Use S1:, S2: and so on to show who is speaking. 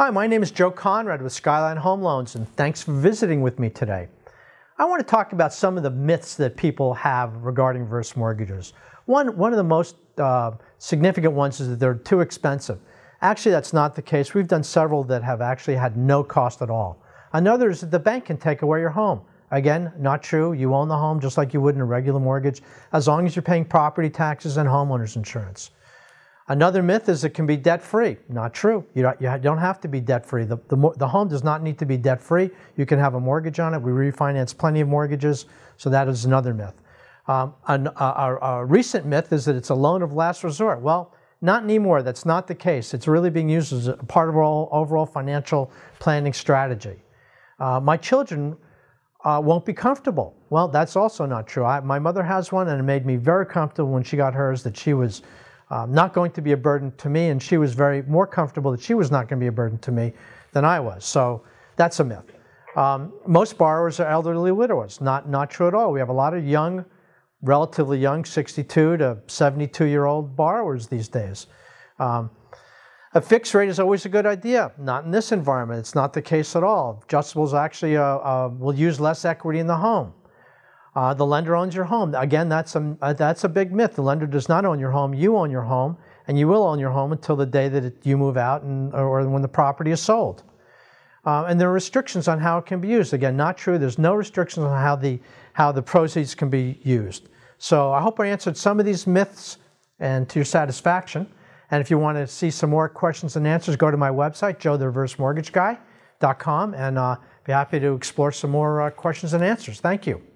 S1: Hi, my name is Joe Conrad with Skyline Home Loans, and thanks for visiting with me today. I want to talk about some of the myths that people have regarding reverse mortgages. One, one of the most uh, significant ones is that they're too expensive. Actually, that's not the case. We've done several that have actually had no cost at all. Another is that the bank can take away your home. Again, not true. You own the home just like you would in a regular mortgage, as long as you're paying property taxes and homeowners insurance. Another myth is it can be debt-free. Not true. You don't, you don't have to be debt-free. The, the, the, home does not need to be debt-free. You can have a mortgage on it. We refinance plenty of mortgages, so that is another myth. Um, an, a, a, a recent myth is that it's a loan of last resort. Well, not anymore. That's not the case. It's really being used as a part of our overall financial planning strategy. Uh, my children uh, won't be comfortable. Well, that's also not true. I, my mother has one, and it made me very comfortable when she got hers that she was um, not going to be a burden to me, and she was very more comfortable that she was not going to be a burden to me than I was. So that's a myth. Um, most borrowers are elderly widowers. Not, not true at all. We have a lot of young, relatively young, 62 to 72 year old borrowers these days. Um, a fixed rate is always a good idea. Not in this environment. It's not the case at all. Adjustables actually uh, uh, will use less equity in the home. Uh, the lender owns your home. Again, that's a, uh, that's a big myth. The lender does not own your home. You own your home, and you will own your home until the day that it, you move out and, or when the property is sold. Uh, and there are restrictions on how it can be used. Again, not true. There's no restrictions on how the, how the proceeds can be used. So I hope I answered some of these myths and to your satisfaction. And if you want to see some more questions and answers, go to my website, joethereversemortgageguy.com, and uh, be happy to explore some more uh, questions and answers. Thank you.